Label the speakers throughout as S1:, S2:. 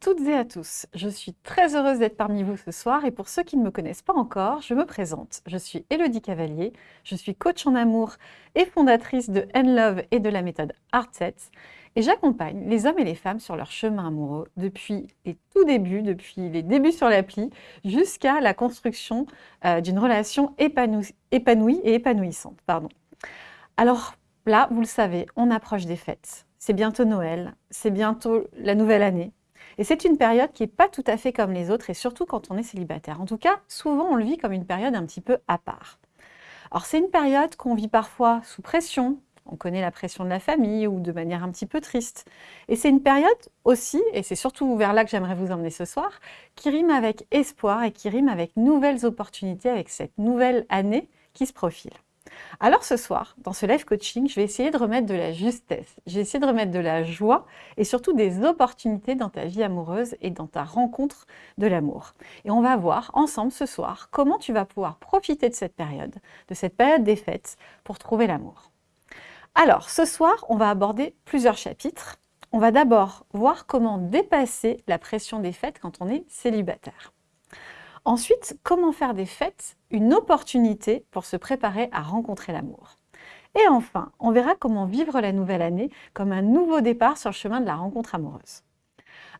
S1: toutes et à tous, je suis très heureuse d'être parmi vous ce soir et pour ceux qui ne me connaissent pas encore, je me présente. Je suis Elodie Cavalier, je suis coach en amour et fondatrice de N-Love et de la méthode Artset et j'accompagne les hommes et les femmes sur leur chemin amoureux depuis les tout débuts, depuis les débuts sur l'appli jusqu'à la construction euh, d'une relation épanouie, épanouie et épanouissante. Pardon. Alors là, vous le savez, on approche des fêtes. C'est bientôt Noël, c'est bientôt la nouvelle année. Et c'est une période qui n'est pas tout à fait comme les autres, et surtout quand on est célibataire. En tout cas, souvent on le vit comme une période un petit peu à part. Alors c'est une période qu'on vit parfois sous pression, on connaît la pression de la famille ou de manière un petit peu triste. Et c'est une période aussi, et c'est surtout vers là que j'aimerais vous emmener ce soir, qui rime avec espoir et qui rime avec nouvelles opportunités, avec cette nouvelle année qui se profile. Alors ce soir, dans ce live coaching, je vais essayer de remettre de la justesse, je vais essayer de remettre de la joie et surtout des opportunités dans ta vie amoureuse et dans ta rencontre de l'amour. Et on va voir ensemble ce soir comment tu vas pouvoir profiter de cette période, de cette période des fêtes pour trouver l'amour. Alors ce soir, on va aborder plusieurs chapitres. On va d'abord voir comment dépasser la pression des fêtes quand on est célibataire. Ensuite, comment faire des fêtes une opportunité pour se préparer à rencontrer l'amour? Et enfin, on verra comment vivre la nouvelle année comme un nouveau départ sur le chemin de la rencontre amoureuse.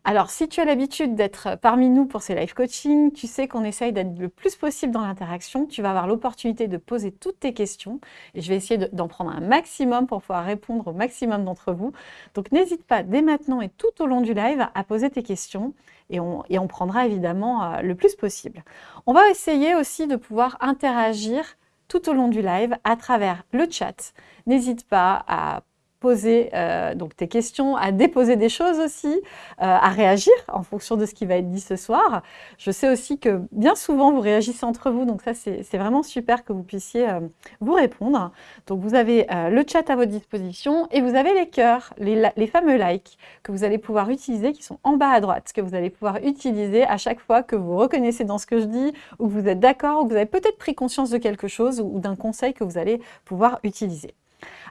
S1: Alors, si tu as l'habitude d'être parmi nous pour ces live coaching, tu sais qu'on essaye d'être le plus possible dans l'interaction, tu vas avoir l'opportunité de poser toutes tes questions et je vais essayer d'en prendre un maximum pour pouvoir répondre au maximum d'entre vous. Donc, n'hésite pas dès maintenant et tout au long du live à poser tes questions et on, prendra évidemment euh, le plus possible. On va essayer aussi de pouvoir interagir tout au long du live à travers le chat. N'hésite pas à poser euh, donc tes questions, à déposer des choses aussi, euh, à réagir en fonction de ce qui va être dit ce soir. Je sais aussi que bien souvent vous réagissez entre vous, donc ça c'est vraiment super que vous puissiez euh, vous répondre. Donc vous avez le chat à votre disposition et vous avez les cœurs, les, les, fameux likes que vous allez pouvoir utiliser, qui sont en bas à droite, que vous allez pouvoir utiliser à chaque fois que vous reconnaissez dans ce que je dis, ou que vous êtes d'accord, ou que vous avez peut-être pris conscience de quelque chose ou d'un conseil que vous allez pouvoir utiliser.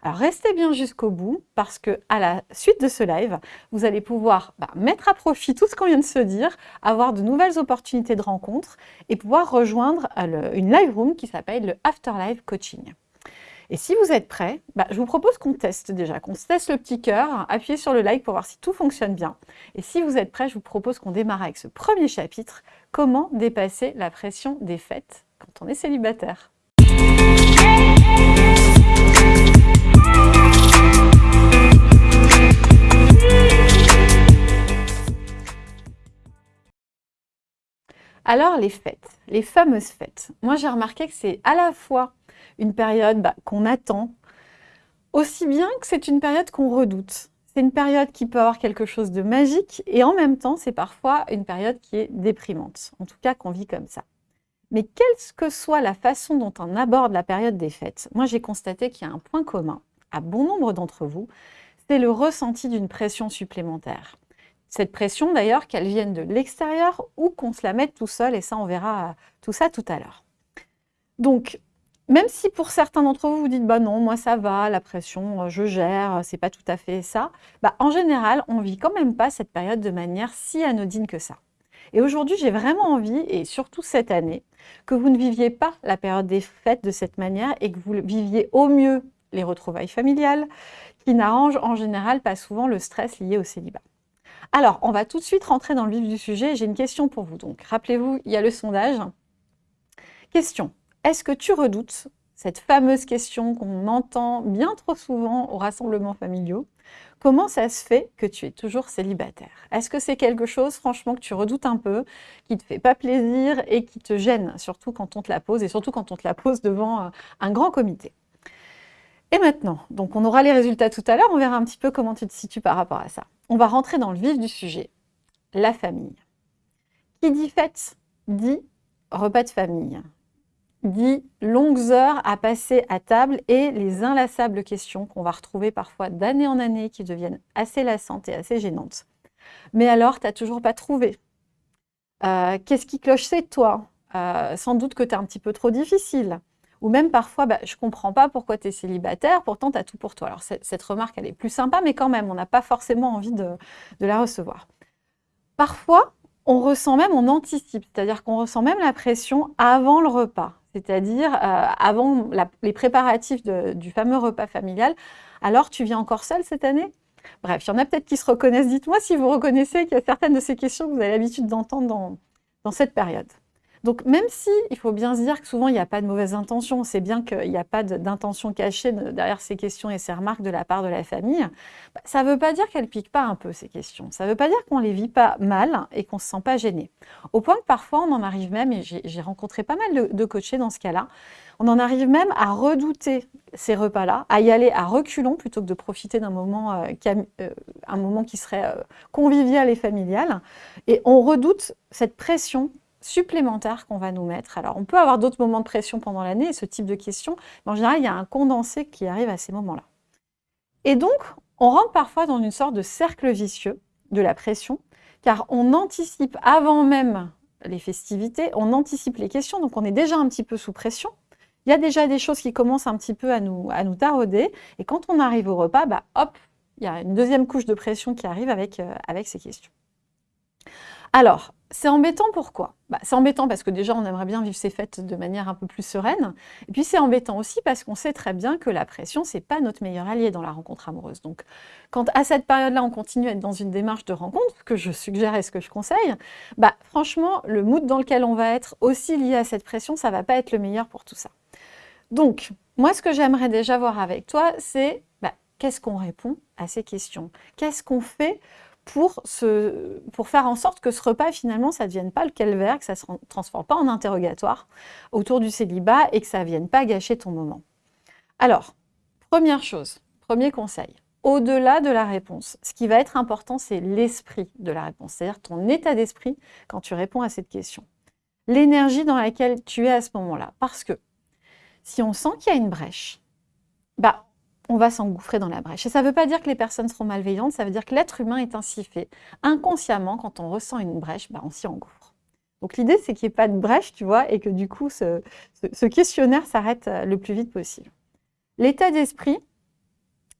S1: Alors restez bien jusqu'au bout parce que à la suite de ce live, vous allez pouvoir bah, mettre à profit tout ce qu'on vient de se dire, avoir de nouvelles opportunités de rencontres et pouvoir rejoindre euh, une live room qui s'appelle le Afterlife Coaching. Et si vous êtes prêts, bah, je vous propose qu'on teste déjà, qu'on teste le petit cœur, appuyez sur le like pour voir si tout fonctionne bien. Et si vous êtes prêts, je vous propose qu'on démarre avec ce premier chapitre, comment dépasser la pression des fêtes quand on est célibataire. Alors les fêtes, les fameuses fêtes. Moi j'ai remarqué que c'est à la fois une période bah, qu'on attend, aussi bien que c'est une période qu'on redoute. C'est une période qui peut avoir quelque chose de magique et en même temps c'est parfois une période qui est déprimante, en tout cas qu'on vit comme ça. Mais quelle que soit la façon dont on aborde la période des fêtes, moi j'ai constaté qu'il y a un point commun à bon nombre d'entre vous, c'est le ressenti d'une pression supplémentaire. Cette pression, d'ailleurs, qu'elle vienne de l'extérieur ou qu'on se la mette tout seul, et ça, on verra tout ça tout à l'heure. Donc, même si pour certains d'entre vous, vous dites « bah non, moi ça va, la pression, euh, je gère, c'est pas tout à fait ça bah, en général, on vit quand même pas cette période de manière si anodine que ça. Et aujourd'hui, j'ai vraiment envie, et surtout cette année, que vous ne viviez pas la période des fêtes de cette manière et que vous viviez au mieux les retrouvailles familiales, qui n'arrangent en général pas souvent le stress lié au célibat. Alors, on va tout de suite rentrer dans le vif du sujet. J'ai une question pour vous. Donc, rappelez-vous, il y a le sondage. Question. Est-ce que tu redoutes cette fameuse question qu'on entend bien trop souvent aux rassemblements familiaux? Comment ça se fait que tu es toujours célibataire? Est-ce que c'est quelque chose, franchement, que tu redoutes un peu, qui te fait pas plaisir et qui te gêne, surtout quand on te la pose, et surtout quand on te la pose devant euh, un grand comité? Et maintenant, donc on aura les résultats tout à l'heure, on verra un petit peu comment tu te situes par rapport à ça. On va rentrer dans le vif du sujet, la famille. Qui dit fête dit repas de famille, dit longues heures à passer à table et les inlassables questions qu'on va retrouver parfois d'année en année qui deviennent assez lassantes et assez gênantes. Mais alors, tu n'as toujours pas trouvé. Euh, qu'est-ce qui cloche c'est toi? Euh, Sans doute que tu es un petit peu trop difficile. Ou même parfois, bah, je ne comprends pas pourquoi tu es célibataire, pourtant tu as tout pour toi. Alors cette remarque, elle est plus sympa, mais quand même, on n'a pas forcément envie de, la recevoir. Parfois, on ressent même, on anticipe, c'est-à-dire qu'on ressent même la pression avant le repas, c'est-à-dire euh, avant les préparatifs du fameux repas familial. Alors, tu viens encore seule cette année? Bref, il y en a peut-être qui se reconnaissent. Dites-moi si vous reconnaissez qu'il y a certaines de ces questions que vous avez l'habitude d'entendre dans cette période. Donc même si il faut bien se dire que souvent il n'y a pas de mauvaise intention, c'est bien qu'il n'y a pas d'intention cachée derrière ces questions et ces remarques de la part de la famille, bah, ça ne veut pas dire qu'elles ne piquent pas un peu ces questions. Ça ne veut pas dire qu'on ne les vit pas mal et qu'on ne se sent pas gêné. Au point que parfois on en arrive même, et j'ai rencontré pas mal de, coachés dans ce cas-là, on en arrive même à redouter ces repas-là, à y aller à reculons plutôt que de profiter d'un moment, euh, euh, qui serait euh, convivial et familial. Et on redoute cette pression supplémentaire qu'on va nous mettre. Alors, on peut avoir d'autres moments de pression pendant l'année, ce type de questions, mais en général, il y a un condensé qui arrive à ces moments-là. Et donc, on rentre parfois dans une sorte de cercle vicieux de la pression, car on anticipe avant même les festivités, on anticipe les questions, donc on est déjà un petit peu sous pression. Il y a déjà des choses qui commencent un petit peu à nous, à nous tarauder, et quand on arrive au repas, bah, hop, il y a une deuxième couche de pression qui arrive avec, euh, avec ces questions. Alors, c'est embêtant pourquoi? Bah, C'est embêtant parce que déjà, on aimerait bien vivre ces fêtes de manière un peu plus sereine. Et puis, c'est embêtant aussi parce qu'on sait très bien que la pression, c'est pas notre meilleur allié dans la rencontre amoureuse. Donc, quand à cette période-là, on continue à être dans une démarche de rencontre, ce que je suggère et ce que je conseille, bah, franchement, le mood dans lequel on va être, aussi lié à cette pression, ça va pas être le meilleur pour tout ça. Donc, moi, ce que j'aimerais déjà voir avec toi, c'est bah, qu'est-ce qu'on répond à ces questions? Qu'est-ce qu'on fait pour, faire en sorte que ce repas, finalement, ça ne devienne pas le calvaire, que ça ne se transforme pas en interrogatoire autour du célibat et que ça ne vienne pas gâcher ton moment. Alors, première chose, premier conseil, au-delà de la réponse, ce qui va être important, c'est l'esprit de la réponse, c'est-à-dire ton état d'esprit quand tu réponds à cette question. L'énergie dans laquelle tu es à ce moment-là. Parce que si on sent qu'il y a une brèche, bah, on va s'engouffrer dans la brèche. Et ça ne veut pas dire que les personnes seront malveillantes, ça veut dire que l'être humain est ainsi fait. Inconsciemment, quand on ressent une brèche, bah, on s'y engouffre. Donc l'idée, c'est qu'il n'y ait pas de brèche, tu vois, et que du coup, ce, questionnaire s'arrête euh, le plus vite possible. L'état d'esprit,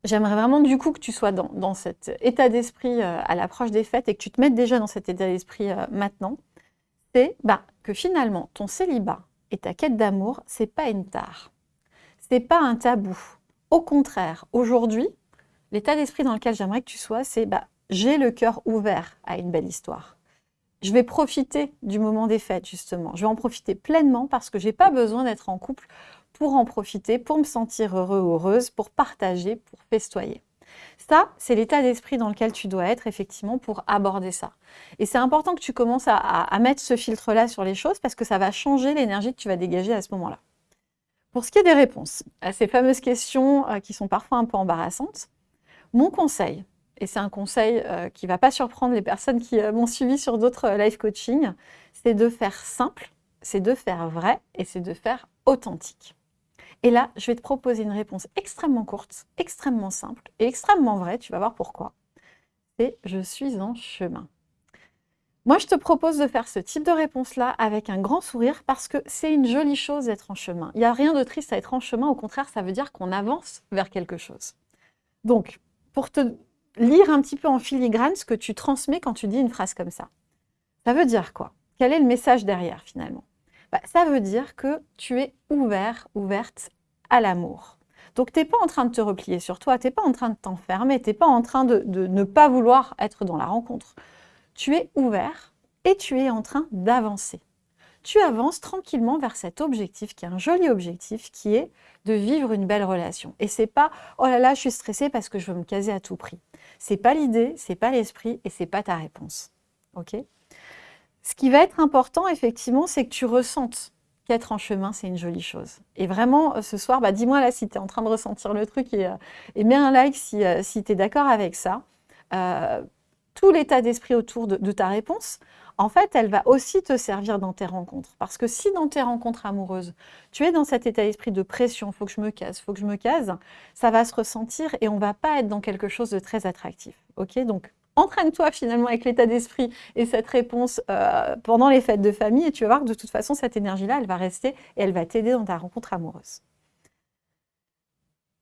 S1: j'aimerais vraiment du coup que tu sois dans, cet état d'esprit euh, à l'approche des fêtes et que tu te mettes déjà dans cet état d'esprit euh, maintenant, c'est bah, que finalement, ton célibat et ta quête d'amour, c'est pas une tare. C'est pas un tabou au contraire, aujourd'hui, l'état d'esprit dans lequel j'aimerais que tu sois, c'est bah, j'ai le cœur ouvert à une belle histoire. Je vais profiter du moment des fêtes, justement. Je vais en profiter pleinement parce que je n'ai pas besoin d'être en couple pour en profiter, pour me sentir heureux ou heureuse, pour partager, pour festoyer. Ça, c'est l'état d'esprit dans lequel tu dois être, effectivement, pour aborder ça. Et c'est important que tu commences à mettre ce filtre-là sur les choses parce que ça va changer l'énergie que tu vas dégager à ce moment-là. Pour ce qui est des réponses à ces fameuses questions euh, qui sont parfois un peu embarrassantes, mon conseil, et c'est un conseil euh, qui ne va pas surprendre les personnes qui euh, m'ont suivi sur d'autres live coaching, c'est de faire simple, c'est de faire vrai et c'est de faire authentique. Et là, je vais te proposer une réponse extrêmement courte, extrêmement simple et extrêmement vraie, tu vas voir pourquoi. C'est « je suis en chemin ». Moi, je te propose de faire ce type de réponse-là avec un grand sourire parce que c'est une jolie chose d'être en chemin. Il n'y a rien de triste à être en chemin, au contraire, ça veut dire qu'on avance vers quelque chose. Donc, pour te lire un petit peu en filigrane ce que tu transmets quand tu dis une phrase comme ça. Ça veut dire quoi? Quel est le message derrière finalement? Bah, Ça veut dire que tu es ouvert, ouverte à l'amour. Donc, tu n'es pas en train de te replier sur toi, tu n'es pas en train de t'enfermer, tu n'es pas en train de ne pas vouloir être dans la rencontre tu es ouvert et tu es en train d'avancer. Tu avances tranquillement vers cet objectif qui est un joli objectif qui est de vivre une belle relation. Et c'est pas oh là là, je suis stressée parce que je veux me caser à tout prix. C'est pas l'idée, c'est pas l'esprit et c'est pas ta réponse. OK? Ce qui va être important effectivement, c'est que tu ressentes qu'être en chemin, c'est une jolie chose. Et vraiment, euh, ce soir, bah, dis-moi là si tu es en train de ressentir le truc et, euh, mets un like si, euh, si tu es d'accord avec ça tout l'état d'esprit autour de, ta réponse, en fait, elle va aussi te servir dans tes rencontres. Parce que si dans tes rencontres amoureuses, tu es dans cet état d'esprit de pression, faut que je me case, faut que je me case, ça va se ressentir et on va pas être dans quelque chose de très attractif. Ok? Donc, entraîne-toi finalement avec l'état d'esprit et cette réponse euh, pendant les fêtes de famille et tu vas voir que de toute façon, cette énergie-là, elle va rester et elle va t'aider dans ta rencontre amoureuse.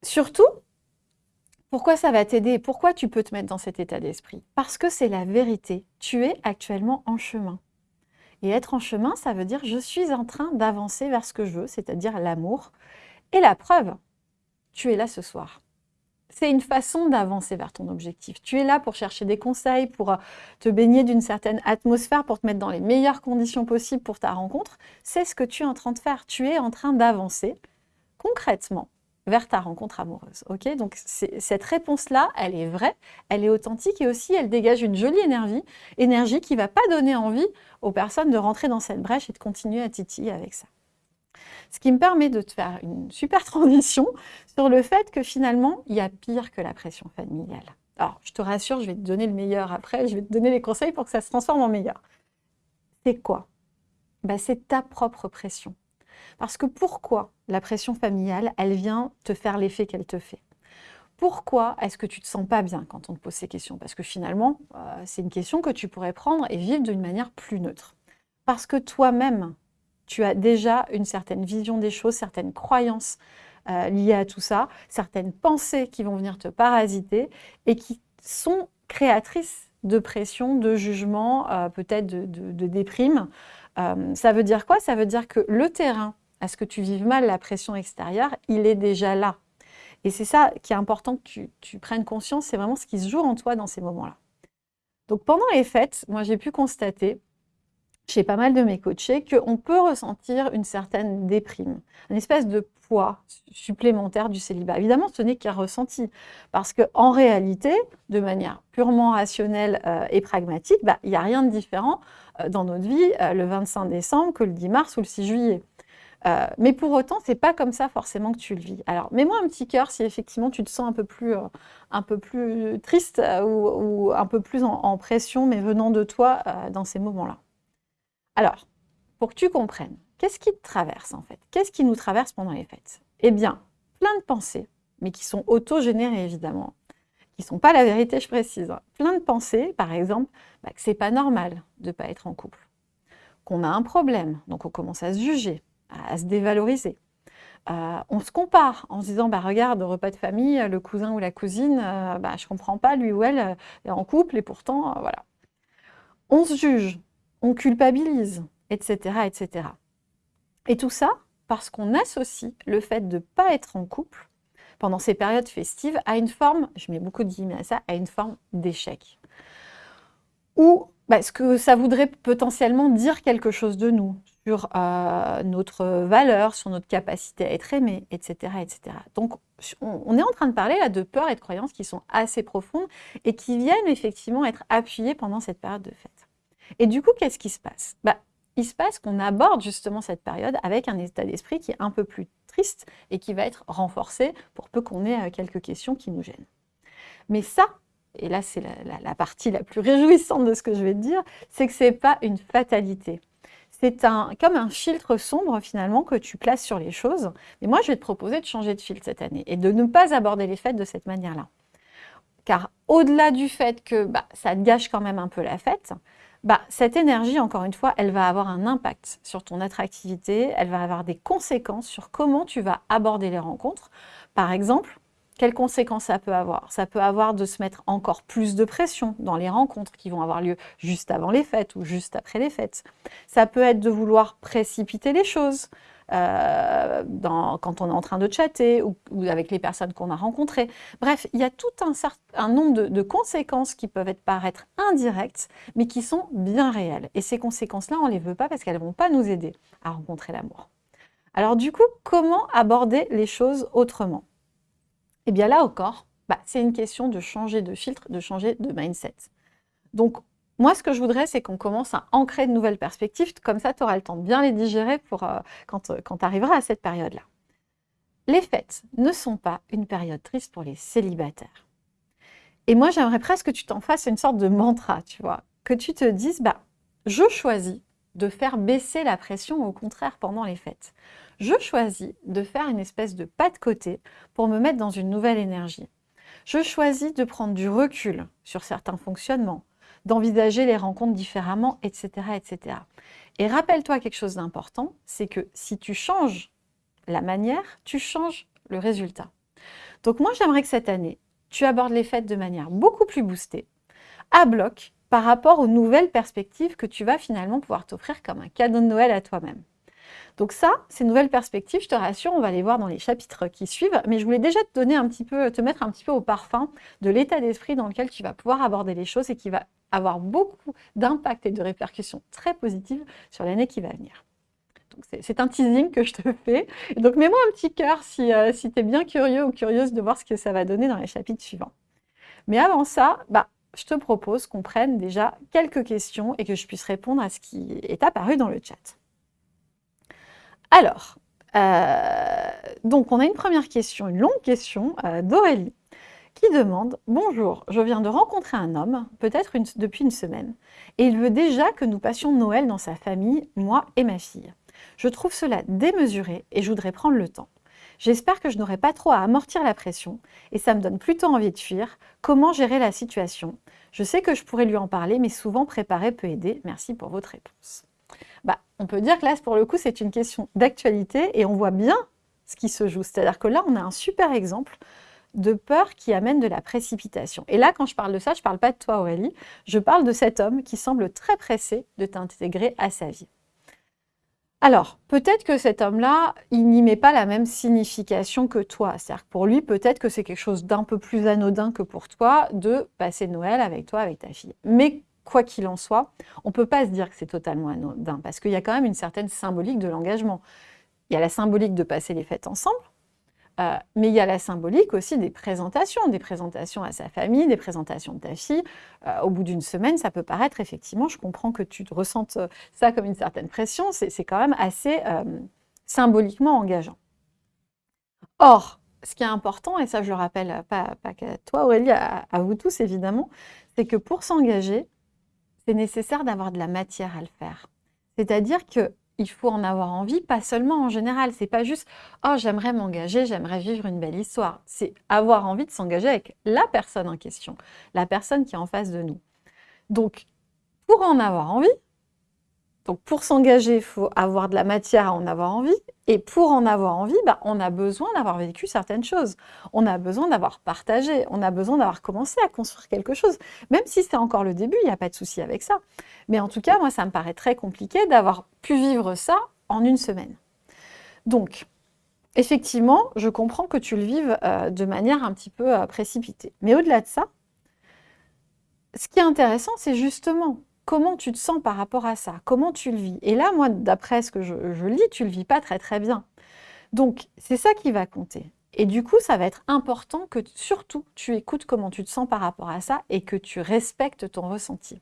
S1: Surtout, Pourquoi ça va t'aider Pourquoi tu peux te mettre dans cet état d'esprit? Parce que c'est la vérité. Tu es actuellement en chemin. Et être en chemin, ça veut dire je suis en train d'avancer vers ce que je veux, c'est-à-dire l'amour. Et la preuve, tu es là ce soir. C'est une façon d'avancer vers ton objectif. Tu es là pour chercher des conseils, pour euh, te baigner d'une certaine atmosphère, pour te mettre dans les meilleures conditions possibles pour ta rencontre. C'est ce que tu es en train de faire. Tu es en train d'avancer concrètement vers ta rencontre amoureuse. Ok? Donc cette réponse-là, elle est vraie, elle est authentique et aussi elle dégage une jolie énergie, énergie qui ne va pas donner envie aux personnes de rentrer dans cette brèche et de continuer à titiller avec ça. Ce qui me permet de te faire une super transition sur le fait que finalement, il y a pire que la pression familiale. Alors, je te rassure, je vais te donner le meilleur après, je vais te donner les conseils pour que ça se transforme en meilleur. C'est quoi? Bah, C'est ta propre pression. Parce que pourquoi la pression familiale, elle vient te faire l'effet qu'elle te fait? Pourquoi est-ce que tu ne te sens pas bien quand on te pose ces questions? Parce que finalement, euh, c'est une question que tu pourrais prendre et vivre d'une manière plus neutre. Parce que toi-même, tu as déjà une certaine vision des choses, certaines croyances euh, liées à tout ça, certaines pensées qui vont venir te parasiter et qui sont créatrices de pression, de jugement, euh, peut-être de, déprime. Ça veut dire quoi? Ça veut dire que le terrain à ce que tu vives mal la pression extérieure, il est déjà là. Et c'est ça qui est important que tu, prennes conscience, c'est vraiment ce qui se joue en toi dans ces moments-là. Donc pendant les fêtes, moi j'ai pu constater chez pas mal de mes coachés qu'on peut ressentir une certaine déprime, une espèce de poids supplémentaire du célibat. Évidemment, ce n'est qu'un ressenti, parce qu'en réalité, de manière purement rationnelle euh, et pragmatique, bah, il n'y a rien de différent euh, dans notre vie euh, le 25 décembre que le 10 mars ou le 6 juillet. Euh, mais pour autant, c'est pas comme ça forcément que tu le vis. Alors, mets-moi un petit cœur si effectivement tu te sens un peu plus, un peu plus triste ou, un peu plus en, pression, mais venant de toi dans ces moments-là. Alors, pour que tu comprennes, qu'est-ce qui te traverse en fait? Qu'est-ce qui nous traverse pendant les fêtes? Eh bien, plein de pensées, mais qui sont auto-générées évidemment, qui ne sont pas la vérité, je précise. Hein. Plein de pensées, par exemple, bah, que c'est pas normal de ne pas être en couple, qu'on a un problème, donc on commence à se juger, à se dévaloriser. Euh, on se compare en se disant, bah, regarde, repas de famille, le cousin ou la cousine, euh, bah, je ne comprends pas, lui ou elle euh, est en couple et pourtant, voilà. On se juge, on culpabilise, etc., etc. Et tout ça parce qu'on associe le fait de ne pas être en couple pendant ces périodes festives à une forme, je mets beaucoup de guillemets à ça, à une forme d'échec. Ou bah, ce que ça voudrait potentiellement dire quelque chose de nous, sur euh, notre valeur, sur notre capacité à être aimé, etc. etc. Donc, on, est en train de parler là de peurs et de croyances qui sont assez profondes et qui viennent effectivement être appuyées pendant cette période de fête. Et du coup, qu'est-ce qui se passe? Bah, Il se passe qu'on aborde justement cette période avec un état d'esprit qui est un peu plus triste et qui va être renforcé pour peu qu'on ait euh, quelques questions qui nous gênent. Mais ça, et là c'est la, partie la plus réjouissante de ce que je vais te dire, c'est que ce n'est pas une fatalité c'est un, comme un filtre sombre finalement que tu places sur les choses. Mais moi, je vais te proposer de changer de filtre cette année et de ne pas aborder les fêtes de cette manière-là. Car au-delà du fait que bah, ça te gâche quand même un peu la fête, bah, cette énergie, encore une fois, elle va avoir un impact sur ton attractivité, elle va avoir des conséquences sur comment tu vas aborder les rencontres. Par exemple, quelles conséquences ça peut avoir? Ça peut avoir de se mettre encore plus de pression dans les rencontres qui vont avoir lieu juste avant les fêtes ou juste après les fêtes. Ça peut être de vouloir précipiter les choses euh, quand on est en train de chatter ou, avec les personnes qu'on a rencontrées. Bref, il y a tout un, nombre de, conséquences qui peuvent être, paraître indirectes, mais qui sont bien réelles. Et ces conséquences-là, on ne les veut pas parce qu'elles ne vont pas nous aider à rencontrer l'amour. Alors du coup, comment aborder les choses autrement? Eh bien là encore, bah, c'est une question de changer de filtre, de changer de mindset. Donc, moi, ce que je voudrais, c'est qu'on commence à ancrer de nouvelles perspectives. Comme ça, tu auras le temps de bien les digérer pour, euh, quand, euh, quand tu arriveras à cette période-là. Les fêtes ne sont pas une période triste pour les célibataires. Et moi, j'aimerais presque que tu t'en fasses une sorte de mantra, tu vois. Que tu te dises, bah, je choisis de faire baisser la pression, au contraire, pendant les fêtes je choisis de faire une espèce de pas de côté pour me mettre dans une nouvelle énergie. Je choisis de prendre du recul sur certains fonctionnements, d'envisager les rencontres différemment, etc. etc. Et rappelle-toi quelque chose d'important, c'est que si tu changes la manière, tu changes le résultat. Donc moi, j'aimerais que cette année, tu abordes les fêtes de manière beaucoup plus boostée, à bloc, par rapport aux nouvelles perspectives que tu vas finalement pouvoir t'offrir comme un cadeau de Noël à toi-même. Donc ça, ces nouvelles perspectives, je te rassure, on va les voir dans les chapitres qui suivent, mais je voulais déjà te donner un petit peu, te mettre un petit peu au parfum de l'état d'esprit dans lequel tu vas pouvoir aborder les choses et qui va avoir beaucoup d'impact et de répercussions très positives sur l'année qui va venir. C'est un teasing que je te fais. donc, mets-moi un petit cœur si, euh, tu es bien curieux ou curieuse de voir ce que ça va donner dans les chapitres suivants. Mais avant ça, bah, je te propose qu'on prenne déjà quelques questions et que je puisse répondre à ce qui est apparu dans le chat. Alors, euh, donc on a une première question, une longue question euh, d'Aurélie qui demande « Bonjour, je viens de rencontrer un homme, peut-être depuis une semaine, et il veut déjà que nous passions Noël dans sa famille, moi et ma fille. Je trouve cela démesuré et je voudrais prendre le temps. J'espère que je n'aurai pas trop à amortir la pression et ça me donne plutôt envie de fuir. Comment gérer la situation? Je sais que je pourrais lui en parler, mais souvent préparer peut aider. Merci pour votre réponse. Bah, on peut dire que là, pour le coup, c'est une question d'actualité et on voit bien ce qui se joue. C'est-à-dire que là, on a un super exemple de peur qui amène de la précipitation. Et là, quand je parle de ça, je ne parle pas de toi, Aurélie, je parle de cet homme qui semble très pressé de t'intégrer à sa vie. Alors, peut-être que cet homme-là, il n'y met pas la même signification que toi. C'est-à-dire que pour lui, peut-être que c'est quelque chose d'un peu plus anodin que pour toi de passer Noël avec toi, avec ta fille. Mais quoi qu'il en soit, on ne peut pas se dire que c'est totalement anodin, parce qu'il y a quand même une certaine symbolique de l'engagement. Il y a la symbolique de passer les fêtes ensemble, euh, mais il y a la symbolique aussi des présentations, des présentations à sa famille, des présentations de ta fille. Euh, au bout d'une semaine, ça peut paraître effectivement, je comprends que tu te ressentes euh, ça comme une certaine pression, c'est quand même assez symboliquement engageant. Or, ce qui est important, et ça je le rappelle pas, pas qu'à toi Aurélie, à, à vous tous évidemment, c'est que pour s'engager, c'est nécessaire d'avoir de la matière à le faire. C'est-à-dire que il faut en avoir envie, pas seulement en général. C'est pas juste « Oh, j'aimerais m'engager, j'aimerais vivre une belle histoire ». C'est avoir envie de s'engager avec la personne en question, la personne qui est en face de nous. Donc, pour en avoir envie, donc pour s'engager, il faut avoir de la matière à en avoir envie. Et pour en avoir envie, bah, on a besoin d'avoir vécu certaines choses. On a besoin d'avoir partagé. On a besoin d'avoir commencé à construire quelque chose. Même si c'est encore le début, il n'y a pas de souci avec ça. Mais en tout cas, moi, ça me paraît très compliqué d'avoir pu vivre ça en une semaine. Donc, effectivement, je comprends que tu le vives euh, de manière un petit peu euh, précipitée. Mais au-delà de ça, ce qui est intéressant, c'est justement comment tu te sens par rapport à ça? Comment tu le vis? Et là, moi, d'après ce que je, lis, tu le vis pas très très bien. Donc, c'est ça qui va compter. Et du coup, ça va être important que surtout tu écoutes comment tu te sens par rapport à ça et que tu respectes ton ressenti.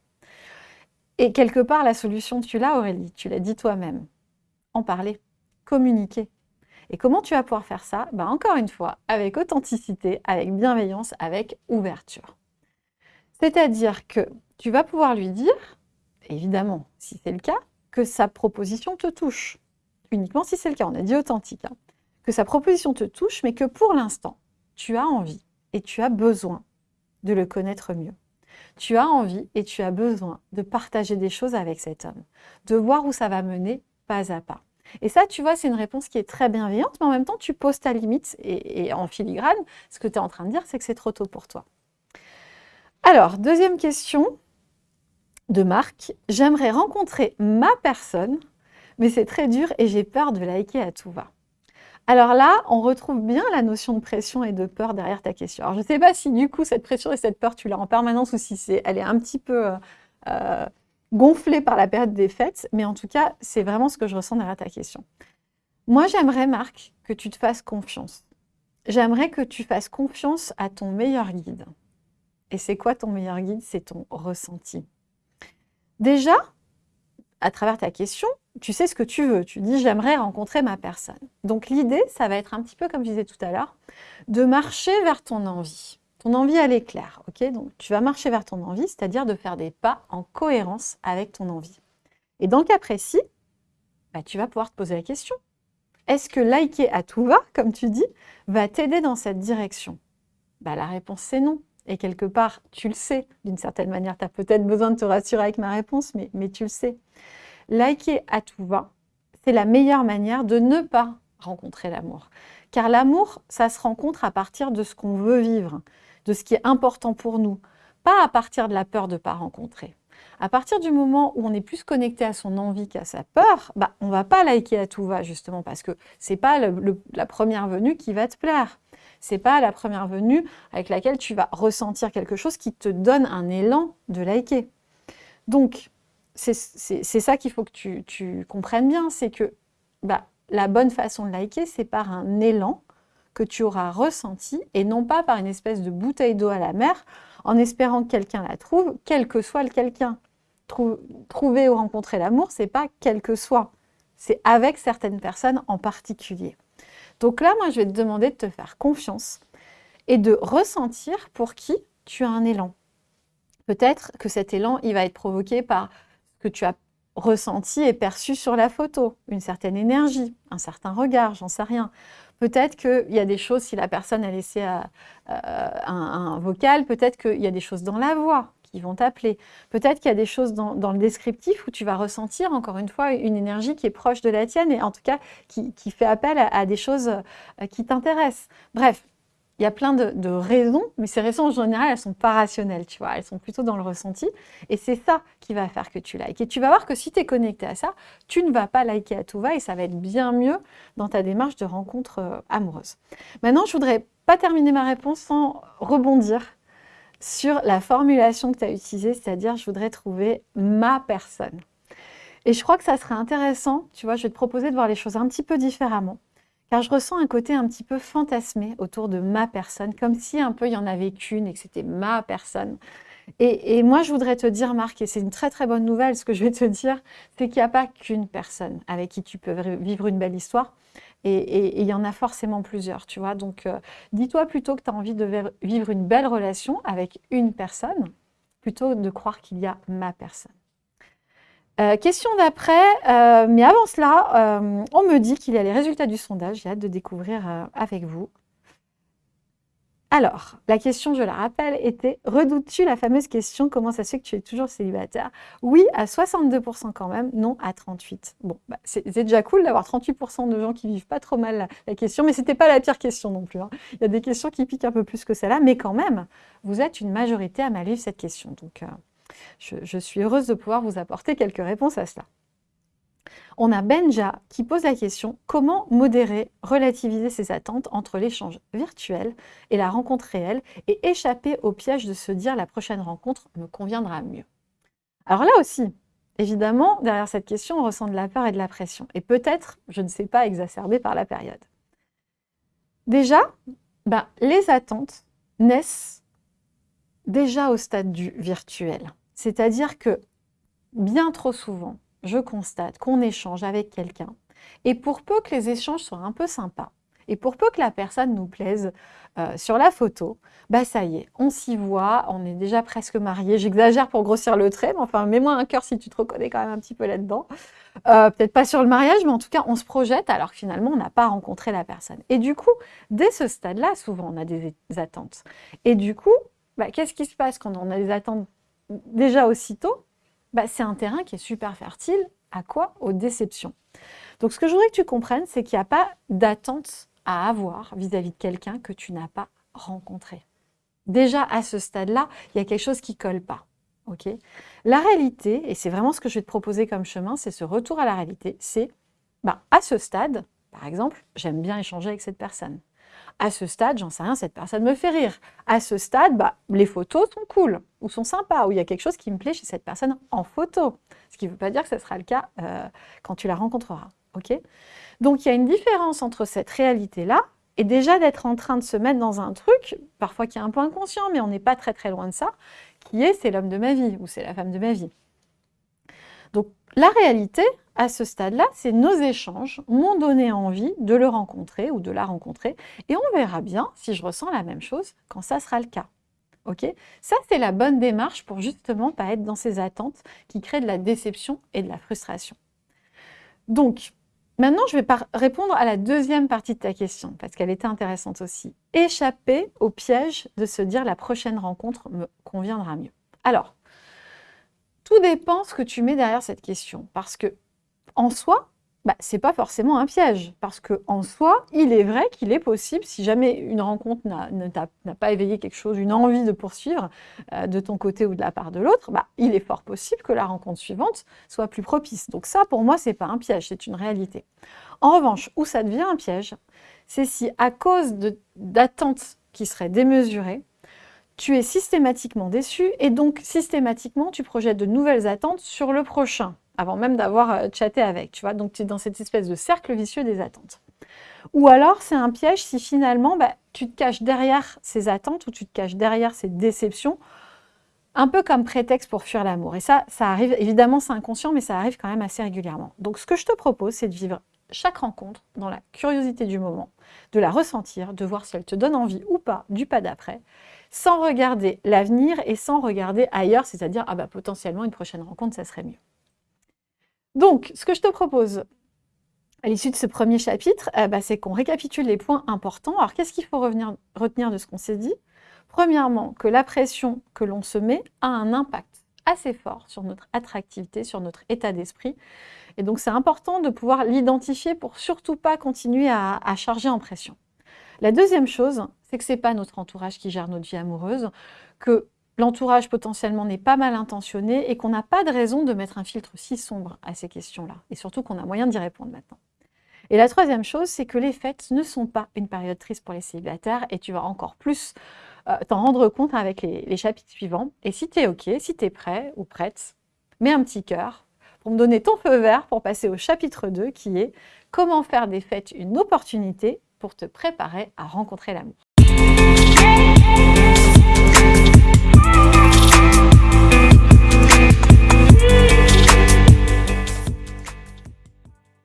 S1: Et quelque part, la solution, tu l'as Aurélie, tu l'as dit toi-même. En parler, communiquer. Et comment tu vas pouvoir faire ça? Ben, Encore une fois, avec authenticité, avec bienveillance, avec ouverture. C'est-à-dire que tu vas pouvoir lui dire, évidemment, si c'est le cas, que sa proposition te touche. Uniquement si c'est le cas, on a dit authentique. Hein. Que sa proposition te touche, mais que pour l'instant, tu as envie et tu as besoin de le connaître mieux. Tu as envie et tu as besoin de partager des choses avec cet homme, de voir où ça va mener pas à pas. Et ça, tu vois, c'est une réponse qui est très bienveillante, mais en même temps, tu poses ta limite et, et en filigrane, ce que tu es en train de dire, c'est que c'est trop tôt pour toi. Alors, deuxième question, de Marc. J'aimerais rencontrer ma personne, mais c'est très dur et j'ai peur de liker à tout va. Alors là, on retrouve bien la notion de pression et de peur derrière ta question. Alors je ne sais pas si du coup cette pression et cette peur, tu l'as en permanence ou si elle est un petit peu euh, euh, gonflée par la période des fêtes, mais en tout cas, c'est vraiment ce que je ressens derrière ta question. Moi, j'aimerais, Marc, que tu te fasses confiance. J'aimerais que tu fasses confiance à ton meilleur guide. Et c'est quoi ton meilleur guide? C'est ton ressenti. Déjà, à travers ta question, tu sais ce que tu veux. Tu dis « j'aimerais rencontrer ma personne ». Donc l'idée, ça va être un petit peu, comme je disais tout à l'heure, de marcher vers ton envie. Ton envie, elle est claire. Donc tu vas marcher vers ton envie, c'est-à-dire de faire des pas en cohérence avec ton envie. Et dans le cas précis, bah, tu vas pouvoir te poser la question. Est-ce que liker à tout va, comme tu dis, va t'aider dans cette direction? Bah, La réponse, c'est non. Et quelque part, tu le sais, d'une certaine manière, tu as peut-être besoin de te rassurer avec ma réponse, mais, tu le sais. Liker à tout va, c'est la meilleure manière de ne pas rencontrer l'amour. Car l'amour, ça se rencontre à partir de ce qu'on veut vivre. de ce qui est important pour nous, pas à partir de la peur de ne pas rencontrer. À partir du moment où on est plus connecté à son envie qu'à sa peur, bah, on ne va pas liker à tout va, justement, parce que ce n'est pas la première venue qui va te plaire. Ce n'est pas la première venue avec laquelle tu vas ressentir quelque chose qui te donne un élan de liker. Donc, c'est ça qu'il faut que tu, comprennes bien, c'est que bah, la bonne façon de liker, c'est par un élan que tu auras ressenti et non pas par une espèce de bouteille d'eau à la mer en espérant que quelqu'un la trouve, quel que soit le quelqu'un. trouver ou rencontrer l'amour, c'est pas quel que soit, c'est avec certaines personnes en particulier. Donc là, moi, je vais te demander de te faire confiance et de ressentir pour qui tu as un élan. Peut-être que cet élan, il va être provoqué par ce que tu as ressenti et perçu sur la photo, une certaine énergie, un certain regard, j'en sais rien. Peut-être qu'il y a des choses, si la personne a laissé euh, euh, un, vocal, peut-être qu'il y a des choses dans la voix qui vont t'appeler. Peut-être qu'il y a des choses dans, le descriptif où tu vas ressentir, encore une fois, une énergie qui est proche de la tienne et en tout cas qui, fait appel à des choses euh, qui t'intéressent. Bref, il y a plein de, raisons, mais ces raisons en général, elles ne sont pas rationnelles, tu vois, elles sont plutôt dans le ressenti. Et c'est ça qui va faire que tu likes. Et tu vas voir que si tu es connecté à ça, tu ne vas pas liker à tout va et ça va être bien mieux dans ta démarche de rencontre euh, amoureuse. Maintenant, je voudrais pas terminer ma réponse sans rebondir sur la formulation que tu as utilisée, c'est-à-dire je voudrais trouver ma personne. Et je crois que ça serait intéressant, tu vois, je vais te proposer de voir les choses un petit peu différemment car je ressens un côté un petit peu fantasmé autour de ma personne, comme si un peu il y en avait qu'une et que c'était ma personne. Et, moi, je voudrais te dire, Marc, et c'est une très très bonne nouvelle, ce que je vais te dire, c'est qu'il n'y a pas qu'une personne avec qui tu peux vivre une belle histoire, et, il y en a forcément plusieurs, tu vois. Donc, euh, dis-toi plutôt que tu as envie de vivre une belle relation avec une personne, plutôt de croire qu'il y a ma personne. Euh, question d'après, euh, mais avant cela, euh, on me dit qu'il y a les résultats du sondage. J'ai hâte de découvrir avec vous. Alors, la question, je la rappelle, était « Redoutes-tu la fameuse question « Comment ça se fait que tu es toujours célibataire ?» Oui, à 62% quand même, non à 38%. Bon, bah, c'est déjà cool d'avoir 38% de gens qui vivent pas trop mal la, question, mais ce n'était pas la pire question non plus. Hein. Il y a des questions qui piquent un peu plus que celle-là, mais quand même, vous êtes une majorité à mal vivre cette question. Donc, je, suis heureuse de pouvoir vous apporter quelques réponses à cela. On a Benja qui pose la question « Comment modérer, relativiser ses attentes entre l'échange virtuel et la rencontre réelle et échapper au piège de se dire « la prochaine rencontre me conviendra mieux ». Alors là aussi, évidemment, derrière cette question, on ressent de la peur et de la pression. Et peut-être, je ne sais pas, exacerbé par la période. Déjà, ben, les attentes naissent déjà au stade du virtuel. C'est-à-dire que bien trop souvent, je constate qu'on échange avec quelqu'un et pour peu que les échanges soient un peu sympas, et pour peu que la personne nous plaise euh, sur la photo, bah ça y est, on s'y voit, on est déjà presque mariés. J'exagère pour grossir le trait, mais enfin, mets-moi un cœur si tu te reconnais quand même un petit peu là-dedans. Euh, peut-être pas sur le mariage, mais en tout cas, on se projette alors que finalement, on n'a pas rencontré la personne. Et du coup, dès ce stade-là, souvent, on a des attentes. Et du coup, bah, qu'est-ce qui se passe quand on a des attentes déjà aussitôt bah, C'est un terrain qui est super fertile. À quoi? Aux déceptions. Donc, ce que je voudrais que tu comprennes, c'est qu'il n'y a pas d'attente à avoir vis-à-vis de quelqu'un que tu n'as pas rencontré. Déjà, à ce stade-là, il y a quelque chose qui ne colle pas. ok? La réalité, et c'est vraiment ce que je vais te proposer comme chemin, c'est ce retour à la réalité, c'est bah, à ce stade, par exemple, j'aime bien échanger avec cette personne. À ce stade, j'en sais rien, cette personne me fait rire. À ce stade, bah, les photos sont cool, ou sont sympas, ou il y a quelque chose qui me plaît chez cette personne en photo. Ce qui ne veut pas dire que ce sera le cas euh, quand tu la rencontreras. Donc, il y a une différence entre cette réalité-là et déjà d'être en train de se mettre dans un truc, parfois qui est un peu inconscient, mais on n'est pas très très loin de ça, qui est « c'est l'homme de ma vie » ou « c'est la femme de ma vie ». Donc, la réalité, à ce stade-là, c'est nos échanges m'ont donné envie de le rencontrer ou de la rencontrer. Et on verra bien si je ressens la même chose quand ça sera le cas. Ok? Ça, c'est la bonne démarche pour justement pas être dans ces attentes qui créent de la déception et de la frustration. Donc, maintenant, je vais répondre à la deuxième partie de ta question, parce qu'elle était intéressante aussi. Échapper au piège de se dire la prochaine rencontre me conviendra mieux. Alors, tout dépend ce que tu mets derrière cette question, parce que en soi, bah, ce n'est pas forcément un piège. Parce qu'en soi, il est vrai qu'il est possible, si jamais une rencontre n'a pas éveillé quelque chose, une envie de poursuivre euh, de ton côté ou de la part de l'autre, bah, il est fort possible que la rencontre suivante soit plus propice. Donc ça, pour moi, ce n'est pas un piège, c'est une réalité. En revanche, où ça devient un piège, c'est si à cause d'attentes qui seraient démesurées, tu es systématiquement déçu et donc systématiquement tu projettes de nouvelles attentes sur le prochain avant même d'avoir euh, chatté avec, tu vois? Donc, tu es dans cette espèce de cercle vicieux des attentes. Ou alors, c'est un piège si finalement, bah, tu te caches derrière ces attentes ou tu te caches derrière ces déceptions, un peu comme prétexte pour fuir l'amour. Et ça, ça arrive, évidemment, c'est inconscient, mais ça arrive quand même assez régulièrement. Donc, ce que je te propose, c'est de vivre chaque rencontre dans la curiosité du moment, de la ressentir, de voir si elle te donne envie ou pas du pas d'après, sans regarder l'avenir et sans regarder ailleurs, c'est-à-dire, ah bah potentiellement, une prochaine rencontre, ça serait mieux. Donc, ce que je te propose à l'issue de ce premier chapitre, eh ben, c'est qu'on récapitule les points importants. Alors, qu'est-ce qu'il faut retenir de ce qu'on s'est dit? Premièrement, que la pression que l'on se met a un impact assez fort sur notre attractivité, sur notre état d'esprit. Et donc, c'est important de pouvoir l'identifier pour surtout pas continuer à charger en pression. La deuxième chose, c'est que ce n'est pas notre entourage qui gère notre vie amoureuse, que l'entourage potentiellement n'est pas mal intentionné et qu'on n'a pas de raison de mettre un filtre si sombre à ces questions-là. Et surtout qu'on a moyen d'y répondre maintenant. Et la troisième chose, c'est que les fêtes ne sont pas une période triste pour les célibataires et tu vas encore plus euh, t'en rendre compte avec les, chapitres suivants. Et si tu es OK, si tu es prêt ou prête, mets un petit cœur pour me donner ton feu vert pour passer au chapitre 2 qui est « Comment faire des fêtes une opportunité pour te préparer à rencontrer l'amour ».